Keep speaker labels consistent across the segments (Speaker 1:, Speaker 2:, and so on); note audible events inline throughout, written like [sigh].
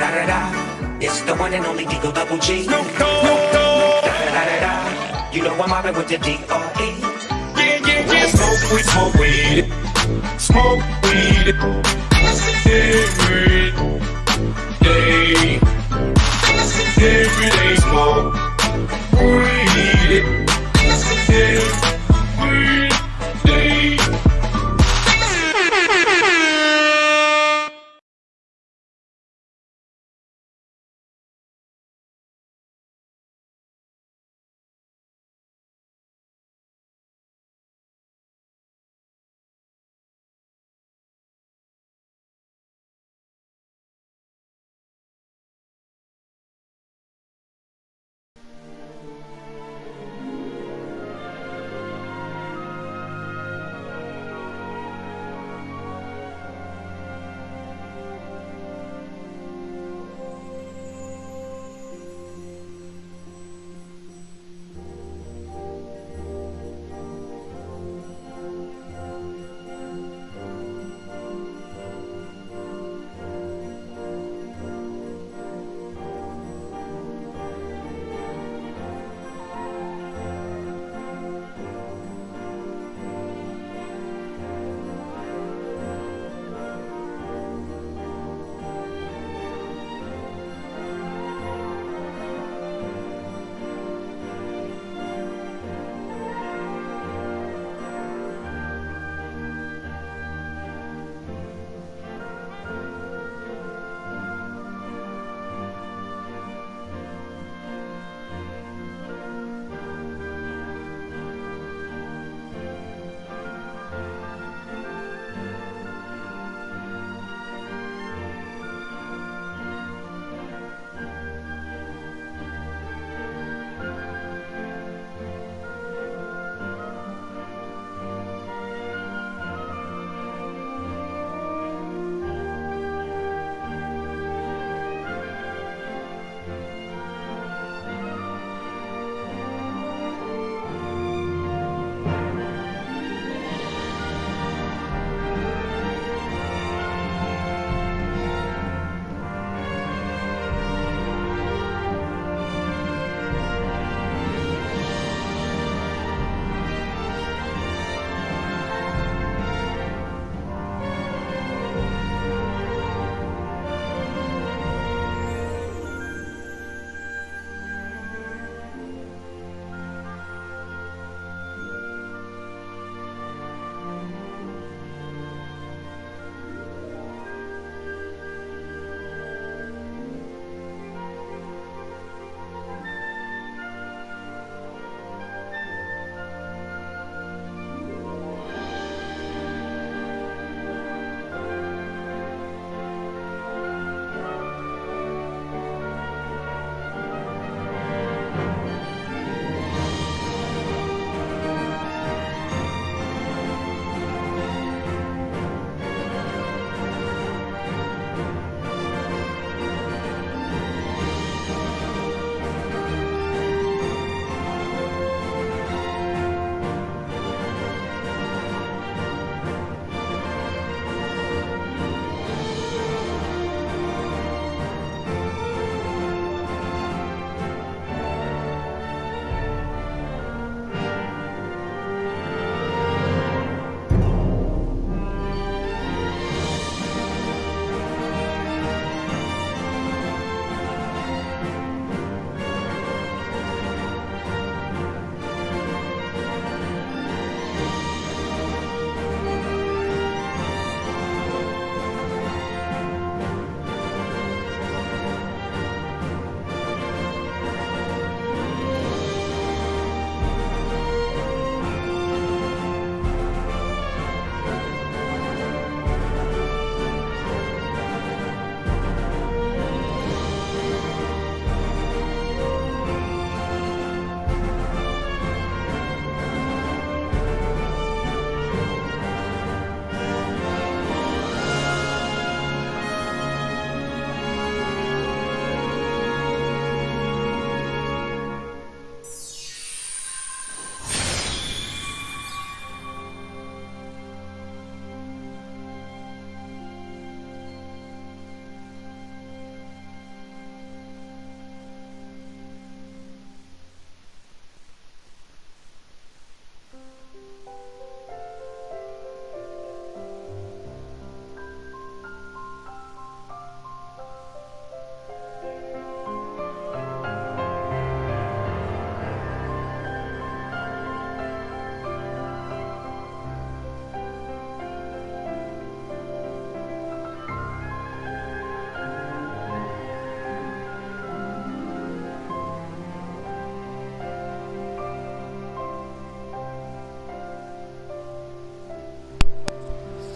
Speaker 1: da da da. It's the one and only Digo Double G. Snoop Dogg. Da da da da da. You know I'm mobbing with the D.O.E.
Speaker 2: Yeah, yeah, yeah. Smoke weed, smoke weed. Smoke weed. Every day. Every day smoke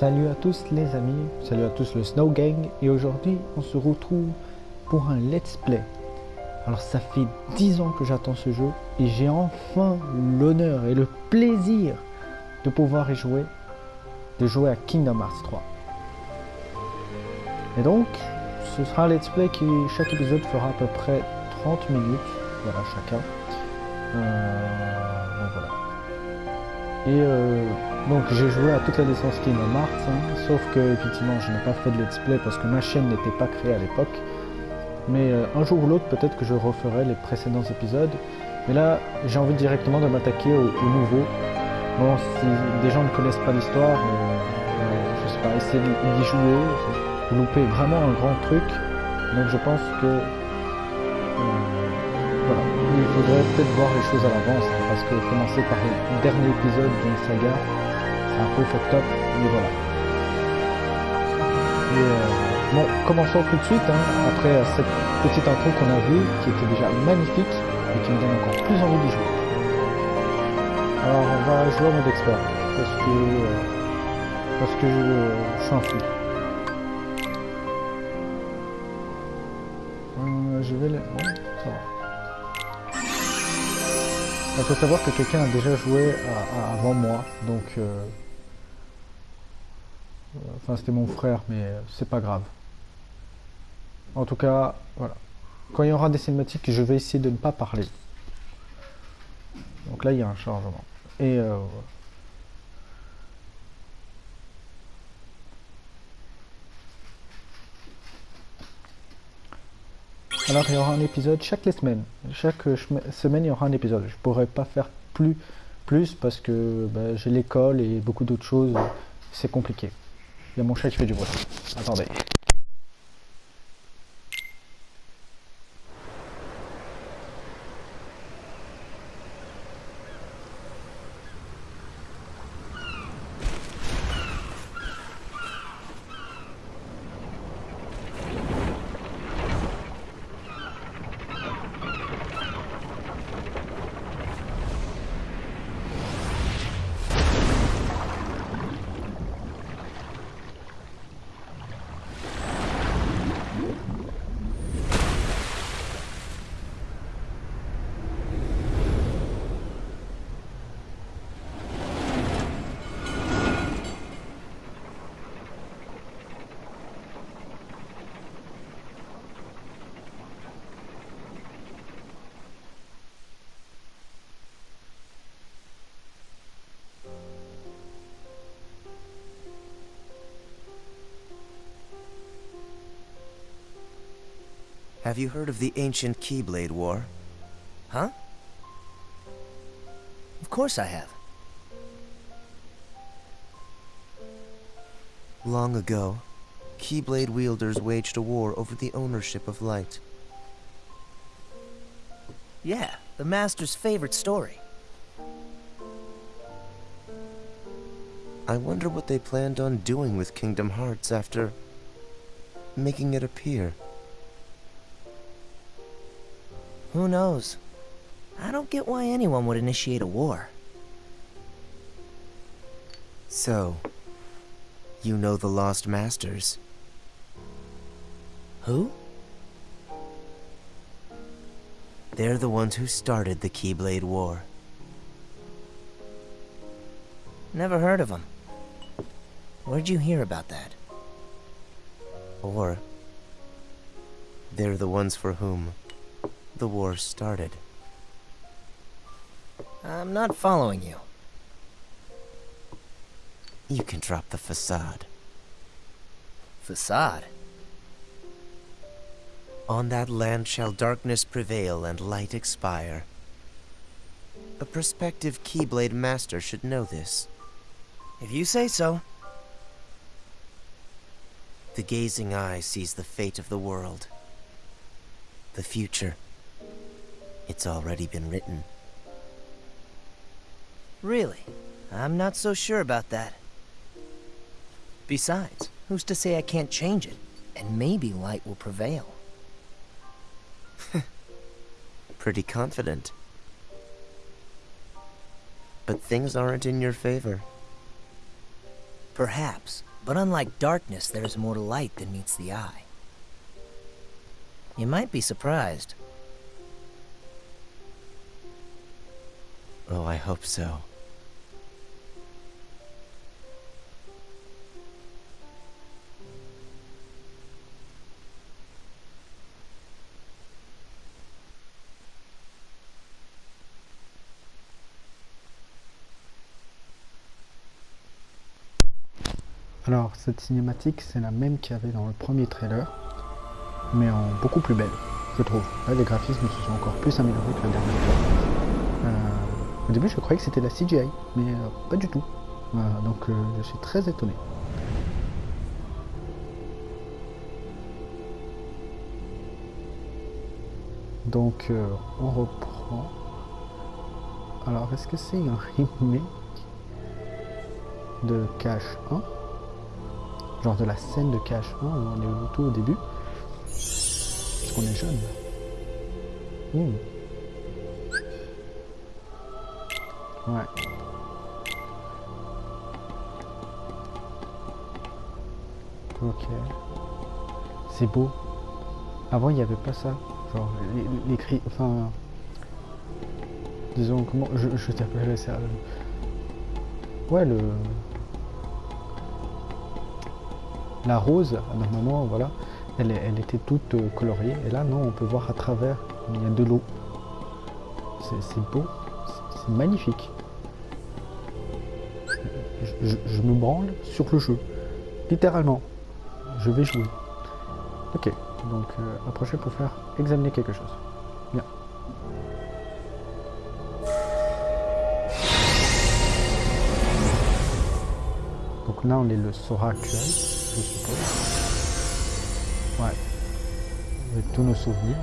Speaker 3: Salut à tous les amis, salut à tous le Snow Gang et aujourd'hui on se retrouve pour un let's play. Alors ça fait 10 ans que j'attends ce jeu et j'ai enfin l'honneur et le plaisir de pouvoir y jouer, de jouer à Kingdom Hearts 3. Et donc, ce sera un let's play qui, chaque épisode fera à peu près 30 minutes, voilà chacun. Euh, donc voilà. Et euh, donc j'ai joué à toute la licence Kingdom Hearts, hein, sauf que effectivement je n'ai pas fait de let's play parce que ma chaîne n'était pas créée à l'époque. Mais euh, un jour ou l'autre peut-être que je referai les précédents épisodes. Mais là j'ai envie directement de m'attaquer au, nouveau. Bon si des gens ne connaissent pas l'histoire, je sais pas, essayer d'y jouer, vous loupez vraiment un grand truc. Donc je pense que voilà, il faudrait peut-être voir les choses à l'avance, parce que commencer par le dernier épisode d'une saga, un peu fucked up, mais voilà. Et euh, bon, commençons tout de suite, hein, après cette petite intro qu'on a vue, qui était déjà magnifique, et qui me donne encore plus envie d'y jouer. Alors on va jouer en mode expert, parce que, euh, parce que je, suis un fou. Je vais... Ouais, ça va. Il faut savoir que quelqu'un a déjà joué avant moi, donc... Euh, enfin, c'était mon frère, mais c'est pas grave. En tout cas, voilà. Quand il y aura des cinématiques, je vais essayer de ne pas parler. Donc là, il y a un chargement. Et... Euh, Alors il y aura un épisode chaque semaine. Chaque semaine il y aura un épisode. Je pourrais pas faire plus, plus parce que bah, j'ai l'école et beaucoup d'autres choses. C'est compliqué. Il y a mon chat qui fait du bruit. Attendez.
Speaker 4: Have you heard of the ancient Keyblade War?
Speaker 5: Huh? Of course I have.
Speaker 4: Long ago, Keyblade wielders waged a war over the ownership of light.
Speaker 5: Yeah, the Master's favorite story.
Speaker 4: I wonder what they planned on doing with Kingdom Hearts after making it appear.
Speaker 5: Who knows? I don't get why anyone would initiate a war.
Speaker 4: So, you know the Lost Masters?
Speaker 5: Who?
Speaker 4: They're the ones who started the Keyblade War.
Speaker 5: Never heard of them. Where'd you hear about that?
Speaker 4: Or, they're the ones for whom the war started.
Speaker 5: I'm not following you.
Speaker 4: You can drop the facade.
Speaker 5: Facade?
Speaker 4: On that land shall darkness prevail and light expire. A prospective Keyblade Master should know this.
Speaker 5: If you say so.
Speaker 4: The gazing eye sees the fate of the world. The future. It's already been written.
Speaker 5: Really? I'm not so sure about that. Besides, who's to say I can't change it? And maybe light will prevail. [laughs]
Speaker 4: Pretty confident. But things aren't in your favor.
Speaker 5: Perhaps, but unlike darkness, there is more light than meets the eye. You might be surprised.
Speaker 4: Oh, I hope so.
Speaker 3: Alors, cette cinématique, c'est la même qu'il y avait dans le premier trailer, mais en beaucoup plus belle, je trouve. Les graphismes se sont encore plus améliorés que la dernière fois. Euh, au début, je croyais que c'était la CGI, mais euh, pas du tout. Donc, euh, je suis très étonné. Donc, euh, on reprend. Alors, est-ce que c'est un remake de Cash 1 Genre de la scène de Cash 1 où on est au tout au début? Parce qu'on est jeune. Hmm. Ouais. Ok. C'est beau. Avant, il n'y avait pas ça. Genre, les, les. Enfin. Disons, comment. Je, je t'appellerais ça. Ouais, le. La rose, normalement, voilà. Elle, elle était toute euh, coloriée. Et là, non, on peut voir à travers. Il y a de l'eau. C'est beau. C'est magnifique. Je, me branle sur le jeu. Littéralement. Je vais jouer. Ok. Donc, euh, approchez pour faire examiner quelque chose. Bien. Donc là, on est le Sora actuel, je suppose. Ouais. Avec tous nos souvenirs.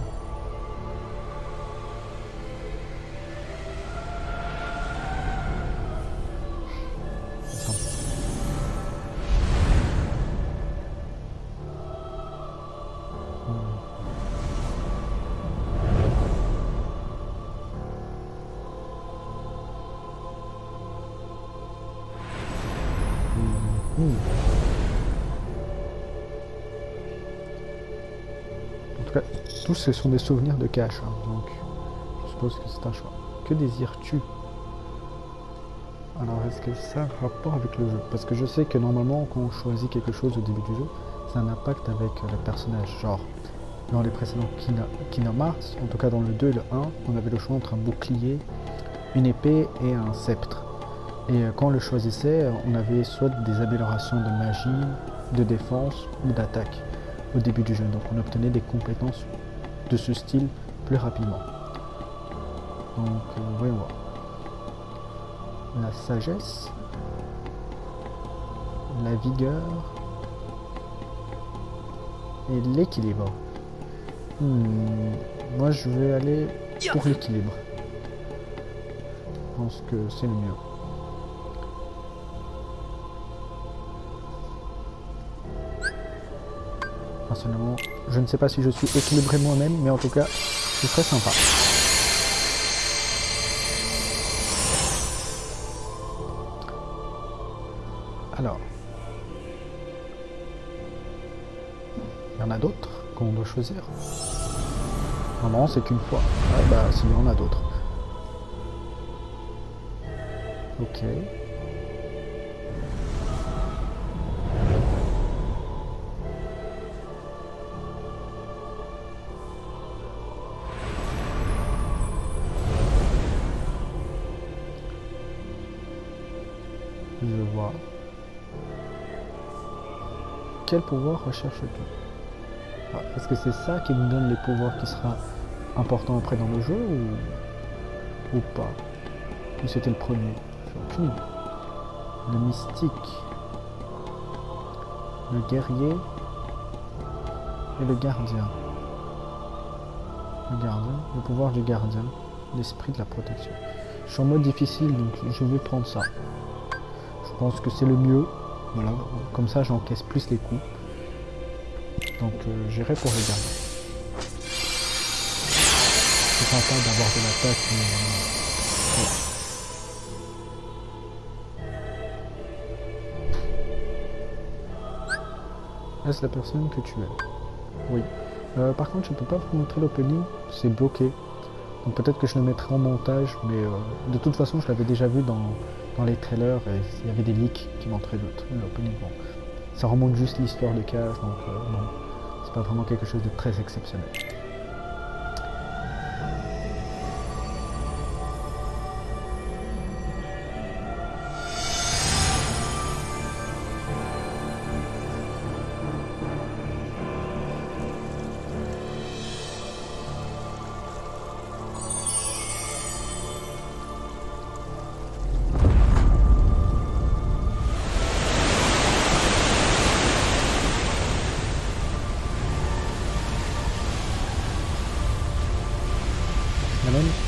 Speaker 3: Ce sont des souvenirs de cash, hein, donc je suppose que c'est un choix. Que désires-tu? Alors, est-ce que ça a rapport avec le jeu? Parce que je sais que normalement, quand on choisit quelque chose au début du jeu, ça a un impact avec euh, le personnage. Genre, dans les précédents Kingdom en tout cas dans le 2 et le 1, on avait le choix entre un bouclier, une épée et un sceptre. Et euh, quand on le choisissait, euh, on avait soit des améliorations de magie, de défense ou d'attaque au début du jeu. Donc on obtenait des compétences de ce style plus rapidement. Donc euh, voyons voir. La sagesse, la vigueur et l'équilibre. Hmm, moi je vais aller pour l'équilibre. Je pense que c'est le mieux. Personnellement, je ne sais pas si je suis équilibré moi-même, mais en tout cas, c'est très sympa. Alors, il y en a d'autres qu'on doit choisir. Normalement, c'est qu'une fois. Ah bah, s'il y en a d'autres. Ok. Quel pouvoir recherches-tu Est-ce que c'est ça qui nous donne les pouvoirs qui sera important après dans le jeu ou, ou pas? Ou c'était le premier? Le mystique. Le guerrier. Et le gardien. Le gardien. Le pouvoir du gardien. L'esprit de la protection. Je suis en mode difficile donc je vais prendre ça. Je pense que c'est le mieux. Voilà, comme ça j'encaisse plus les coups. Donc euh, j'irai pour le gardien. C'est sympa d'avoir de l'attaque. mais, euh, voilà. Est-ce la personne que tu es Oui. Euh, par contre, je ne peux pas vous montrer l'opening, c'est bloqué. Donc peut-être que je le mettrai en montage, mais euh, de toute façon, je l'avais déjà vu dans, dans, les trailers il y avait des leaks qui montraient l'opening. Bon. Ça remonte juste l'histoire de Cage, donc euh, c'est pas vraiment quelque chose de très exceptionnel.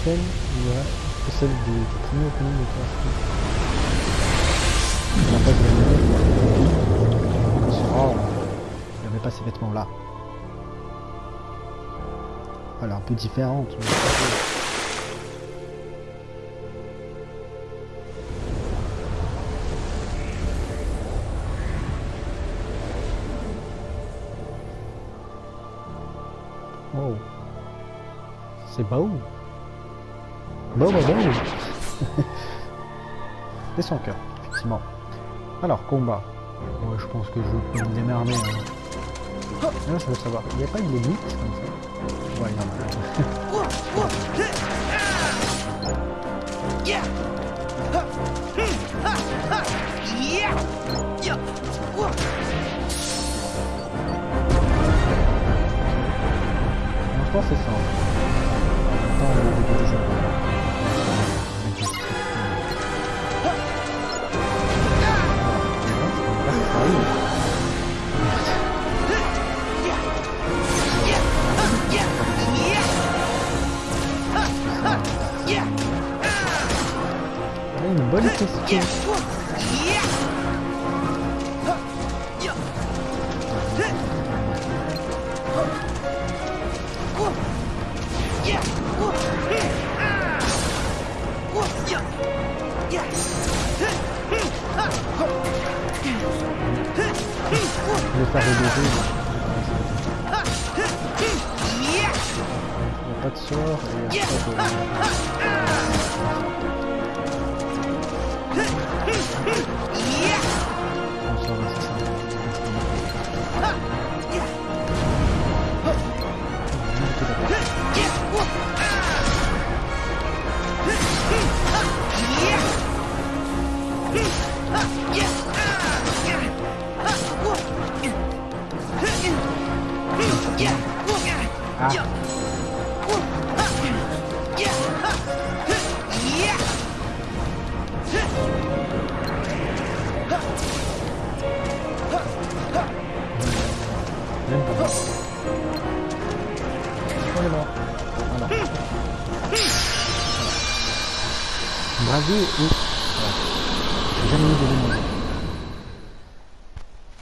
Speaker 3: Celle, il y a celle du, du premier opening de Crash n'a pas de Oh, il avait pas ces vêtements là. Voilà, un peu différente. Mais... C'est beau. Bon, bon, bon. Et son cœur, effectivement. Alors, combat. Ouais, je pense que je peux me démerder. Hein. Là, je veux savoir, il n'y a pas une limite comme ça Ouais, a. je pense que c'est ça. pas de sort et après bon, euh, ça va, il n'y a pas de...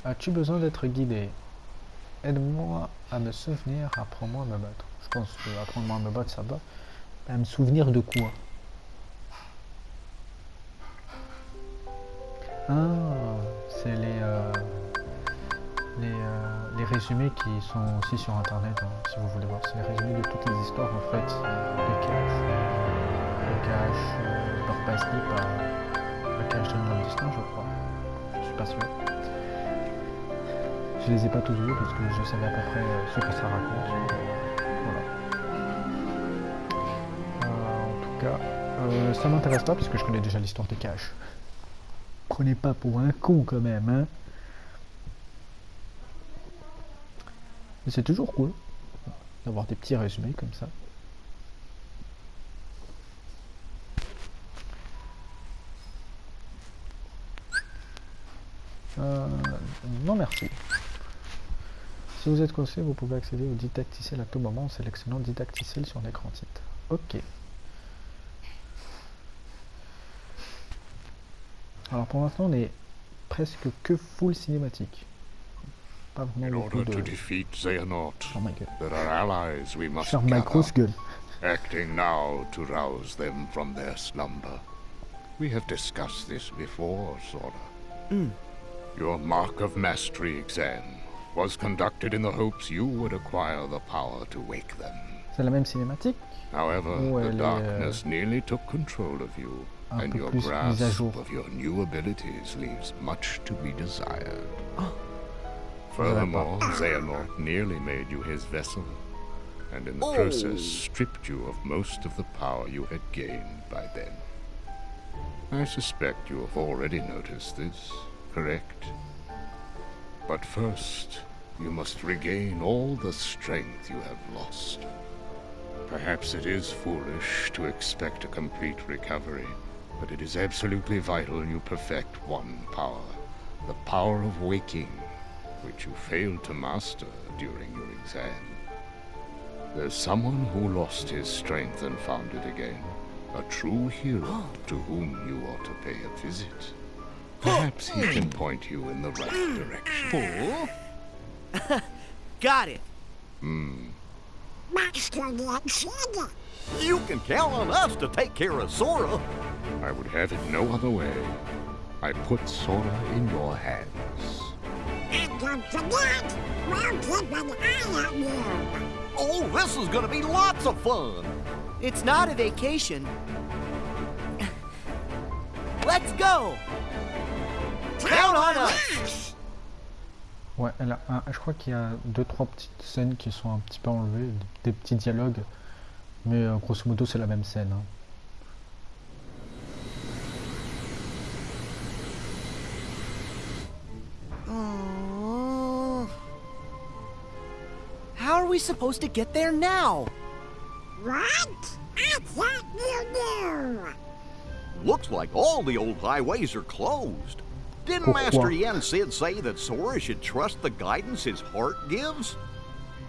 Speaker 3: As-tu besoin d'être guidé? Aide-moi à me souvenir, apprends-moi à me battre. Je pense que apprendre-moi à me battre, ça va. À me souvenir de quoi? Ah, c'est les, euh, les, euh, les, résumés qui sont aussi sur internet, hein, si vous voulez voir. C'est les résumés de toutes les histoires en fait de Cash. Le Cash, euh, leur pas le Cash de Nouvelle Destin, je crois. Je suis pas sûr. Je les ai pas tous vus parce que je savais à peu près ce que ça raconte. Voilà. en tout cas, ça m'intéresse pas puisque je connais déjà l'histoire de Cash prenez pas pour un con quand même, hein. Mais c'est toujours cool d'avoir des petits résumés comme ça. Euh, non merci. Si vous êtes coincé, vous pouvez accéder au didacticiel à tout moment en sélectionnant didacticiel sur l'écran titre. Ok. Alors pour l'instant, on est presque que full cinématique. Pas vraiment beaucoup to defeat Xehanort, oh my God. there are allies we must Faire ma grosse gueule.
Speaker 6: Acting now to rouse them from their slumber. We have discussed this before, Sora. Mm. Your Mark of Mastery exam was conducted in the hopes you would acquire the power to wake them.
Speaker 3: C'est la même cinématique
Speaker 6: However, the
Speaker 3: elle est,
Speaker 6: darkness nearly took control of you, and your
Speaker 3: plus mise à
Speaker 6: grasp of your new abilities leaves much to be desired.
Speaker 3: Oh.
Speaker 6: Furthermore, Xehanort nearly made you his vessel, and in the
Speaker 3: Oh.
Speaker 6: process stripped you of most of the power you had gained by then. I suspect you have already noticed this, correct? But first, you must regain all the strength you have lost. Perhaps it is foolish to expect a complete recovery, but it is absolutely vital you perfect one power the power of waking, which you failed to master during your exam. There's someone who lost his strength and found it again. A true hero to whom you ought to pay a visit. Perhaps he can point you in the right direction. [laughs]
Speaker 7: Got it. Hmm.
Speaker 8: Master Yakshiga.
Speaker 9: You can count on us to take care of Sora.
Speaker 6: I would have it no other way. I put Sora in your hands.
Speaker 8: And don't forget, we'll keep an eye on you.
Speaker 9: Oh, this is gonna be lots of fun.
Speaker 7: It's not a vacation. Let's go. Count on us.
Speaker 3: Ouais, elle a un- je crois qu'il y a deux trois petites scènes qui sont un petit peu enlevées, des petits dialogues, mais euh, grosso modo c'est la même scène. hein.
Speaker 7: We supposed to get there now?
Speaker 8: What? I thought you knew.
Speaker 9: Looks like all the old highways are closed. Didn't
Speaker 3: Pourquoi?
Speaker 9: Master Yen Sid say that Sora should trust the guidance his heart gives?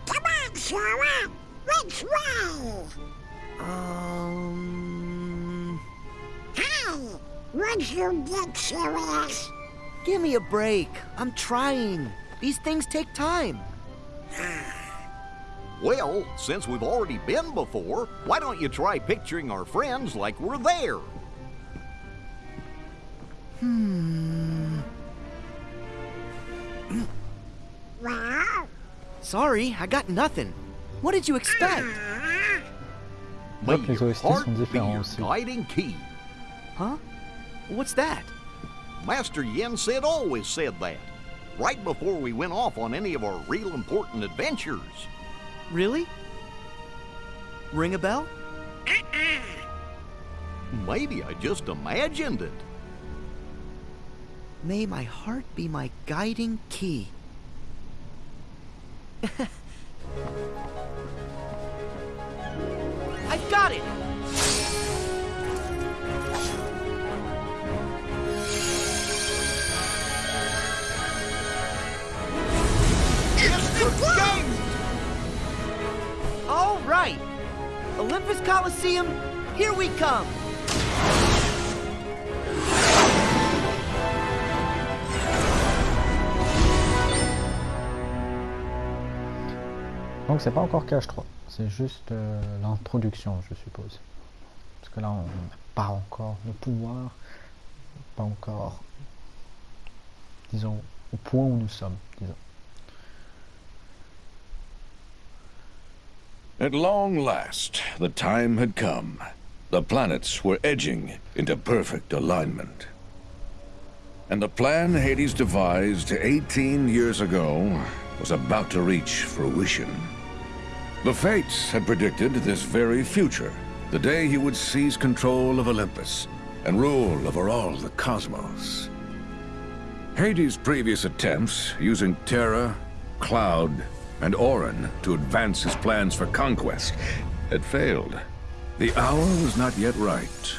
Speaker 8: Come on, Sora. Which way?
Speaker 7: Um.
Speaker 8: Hey, would you get serious?
Speaker 7: Give me a break. I'm trying. These things take time.
Speaker 9: Well, since we've already been before, why don't you try picturing our friends like we're there?
Speaker 8: Well,
Speaker 7: Sorry, I got nothing. What did you expect?
Speaker 9: May your heart be your guiding key.
Speaker 7: Huh? What's that?
Speaker 9: Master Yen said always said that, right before we went off on any of our real important adventures.
Speaker 7: Really? Ring a bell?
Speaker 9: Maybe I just imagined it.
Speaker 7: May my heart be my guiding key. [laughs] I've got it! All Olympus Coliseum, here we come!
Speaker 3: Donc c'est pas encore Cache 3, c'est juste euh, l'introduction je suppose. Parce que là on n'a pas encore le pouvoir, pas encore, disons, au point où nous sommes, disons.
Speaker 10: At long last, the time had come. The planets were edging into perfect alignment. And the plan Hades devised 18 years ago was about to reach fruition. The Fates had predicted this very future, the day he would seize control of Olympus and rule over all the cosmos. Hades' previous attempts, using Terra, Cloud, and Orin to advance his plans for conquest, had failed. The hour was not yet right.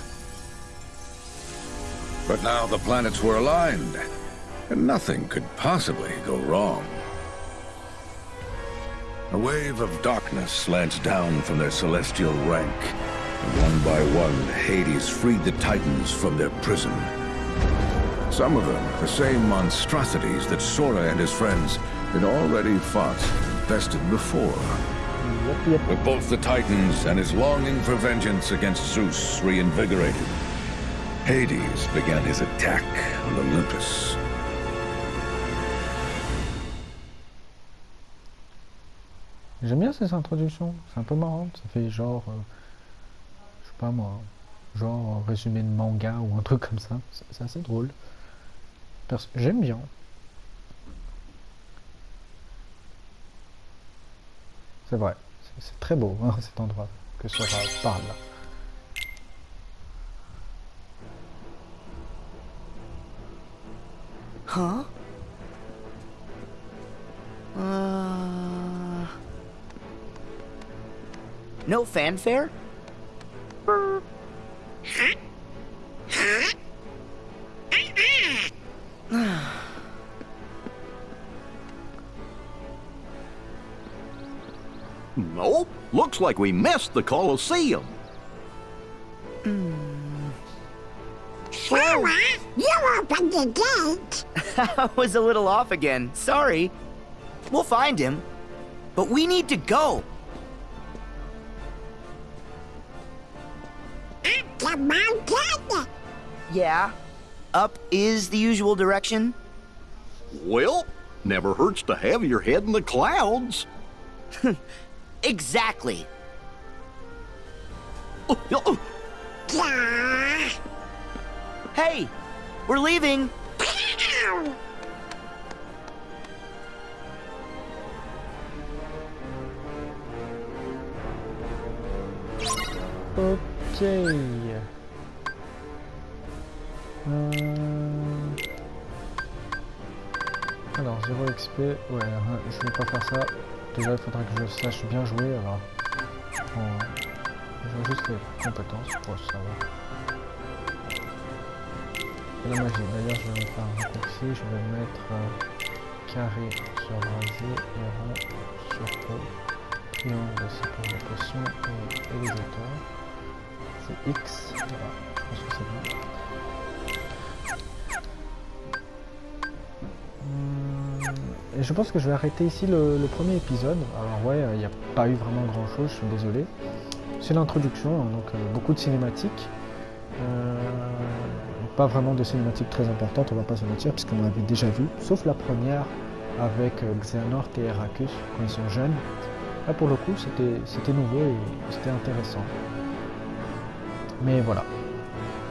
Speaker 10: But now the planets were aligned, and nothing could possibly go wrong. A wave of darkness slanced down from their celestial rank, and one by one, Hades freed the Titans from their prison. Some of them, the same monstrosities that Sora and his friends had already fought bested before.
Speaker 3: Yep, yep.
Speaker 10: With both the Titans and his longing for vengeance against Zeus reinvigorated, Hades began his attack on Olympus.
Speaker 3: J'aime bien ces introductions, c'est un peu marrant, ça fait genre, euh, je sais pas moi, genre résumé de manga ou un truc comme ça, c'est assez drôle. J'aime bien. C'est vrai, c'est très beau hein, cet endroit que Sora parle là.
Speaker 7: Huh? Uh... No fanfare?
Speaker 9: Nope. Looks like we missed the Colosseum.
Speaker 8: Sora, hmm. you opened the gate. [laughs]
Speaker 7: I was a little off again. Sorry. We'll find him. But we need to go.
Speaker 8: Up the mountain.
Speaker 7: Yeah. Up is the usual direction.
Speaker 9: Well, never hurts to have your head in the clouds. [laughs]
Speaker 7: Exactly. Hey, we're leaving.
Speaker 8: Ow.
Speaker 3: Ok. Euh, Alors, 0 XP. Ouais, je vais pas faire ça. Déjà, il faudrait que je sache bien jouer. Alors, je vais juste les compétences pour savoir. Et la magie. D'ailleurs, je vais faire un raccourci. Je vais mettre euh, carré sur brasier et rond sur peau. Triangle, c'est pour les potions et, et les. C'est X. Voilà, je pense que c'est bon. Et je pense que je vais arrêter ici le, premier épisode. Alors ouais, il n'y a pas eu vraiment grand chose, je suis désolé. C'est l'introduction, hein, donc euh, beaucoup de cinématiques. Euh, pas vraiment de cinématiques très importantes, on va pas se mentir, puisqu'on l'avait déjà vu, sauf la première avec euh, Xehanort et Heracus quand ils sont jeunes. Là pour le coup c'était nouveau et c'était intéressant. Mais voilà.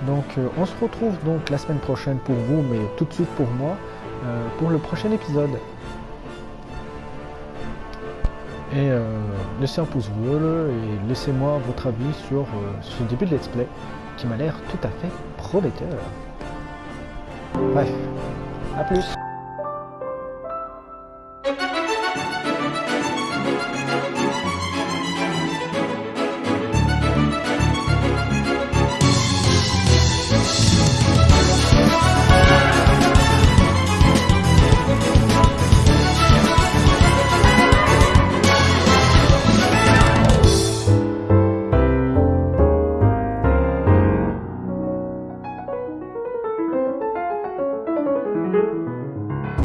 Speaker 3: Donc euh, on se retrouve donc la semaine prochaine pour vous, mais tout de suite pour moi, euh, pour le prochain épisode. Et euh, laissez un pouce bleu et laissez-moi votre avis sur euh, ce début de let's play qui m'a l'air tout à fait prometteur. Bref, à plus